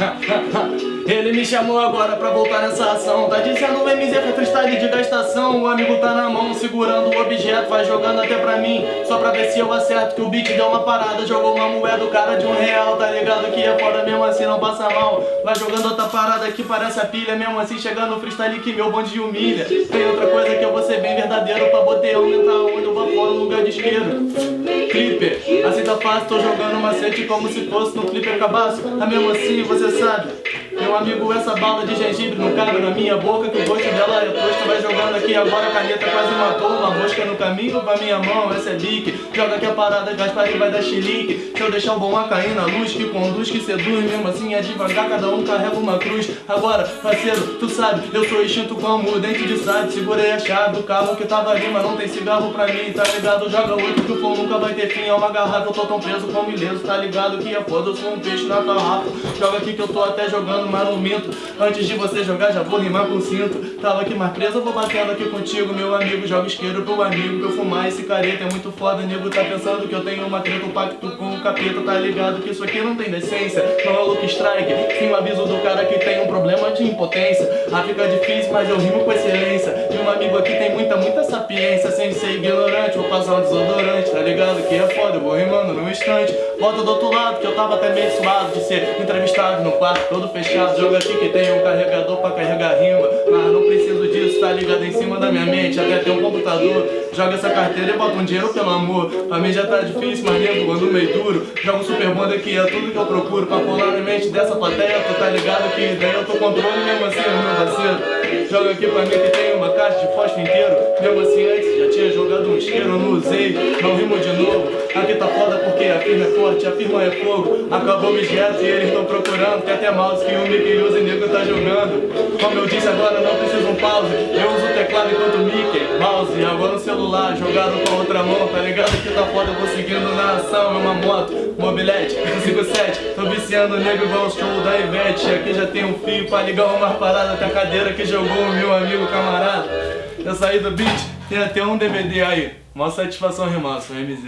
Ele me chamou agora pra voltar nessa ação. Tá dizendo o MZ foi freestyle de gastação. O amigo tá na mão, segurando o objeto Vai jogando até pra mim, só pra ver se eu acerto Que o beat deu uma parada, jogou uma moeda O cara de um real, tá ligado que é foda Mesmo assim não passa mal. Vai jogando outra parada que parece a pilha Mesmo assim chegando no freestyle que meu bonde humilha. Tem outra coisa que eu vou ser bem verdadeiro Pra botar aumentar onde eu vou fora no lugar de isqueiro assim tá fácil, tô jogando macete como se fosse no clipper cabaço Mas mesmo assim você sabe meu amigo, essa bala de gengibre não cabe na minha boca Que o gosto dela é tosco Vai jogando aqui agora, a caneta quase matou. Uma mosca no caminho pra minha mão, essa é bique. Joga aqui a parada, Gaspar e vai dar chilique. Se eu deixar o bom a cair na luz Que conduz, que seduz, mesmo assim é devagar Cada um carrega uma cruz. Agora, parceiro, tu sabe, eu sou extinto como dente de sade. Segurei a chave do carro que tava ali Mas não tem cigarro pra mim, tá ligado? Joga oito que o fogo nunca vai ter fim. É uma garrafa, eu tô tão preso como ileso Tá ligado? Que é foda, eu sou um peixe na garrafa Joga aqui que eu tô até jogando Antes de você jogar já vou rimar com cinto. Tava aqui mais preso, vou batendo aqui contigo Meu amigo, joga isqueiro pro amigo Pra eu fumar esse careta é muito foda. Nego tá pensando que eu tenho uma treta Um pacto com o capeta, tá ligado que isso aqui não tem decência. Não é Luke Strike Sim, o aviso do cara que tem um problema de impotência. Ah, fica difícil, mas eu rimo com excelência. E um amigo aqui tem muita, muita sapiência. Sem ser ignorante, vou passar um desodorante Tá ligado que é foda, eu vou rimando num instante. Volta do outro lado, que eu tava até meio suado De ser entrevistado no quarto todo fechado Joga aqui que tem um carregador pra carregar rima. Mas não preciso disso, tá ligado em cima da minha mente. Até tem um computador Joga essa carteira e bota um dinheiro pelo amor. Pra mim já tá difícil, mas nego ando meio duro Jogo super banda que é tudo que eu procuro Pra colar na mente dessa plateia. Tu tá ligado que daí eu tô controle mesmo assim, meu parceiro. Joga aqui pra mim que tem uma caixa de fósforo inteiro. Mesmo assim antes já tinha jogado um isqueiro, não usei. Não rimo de novo Aqui tá foda porque a firma é forte, a firma é fogo. Acabou o objeto e eles tão procurando. Tem até mouse que o Mickey usa e nego tá jogando. Como eu disse agora não precisa um pause. Eu uso o teclado enquanto Mickey Mouse, agora no celular, jogado com a outra mão Tá ligado? Que tá foda, vou seguindo na ação. É uma moto, mobilete, 57 Tô viciando o nego igual o show da Ivete. Aqui já tem um fio pra ligar uma parada. Tem a cadeira que jogou o meu amigo camarada. Eu saí do beat, tem até um DVD aí. Mó satisfação rimar, sou MZ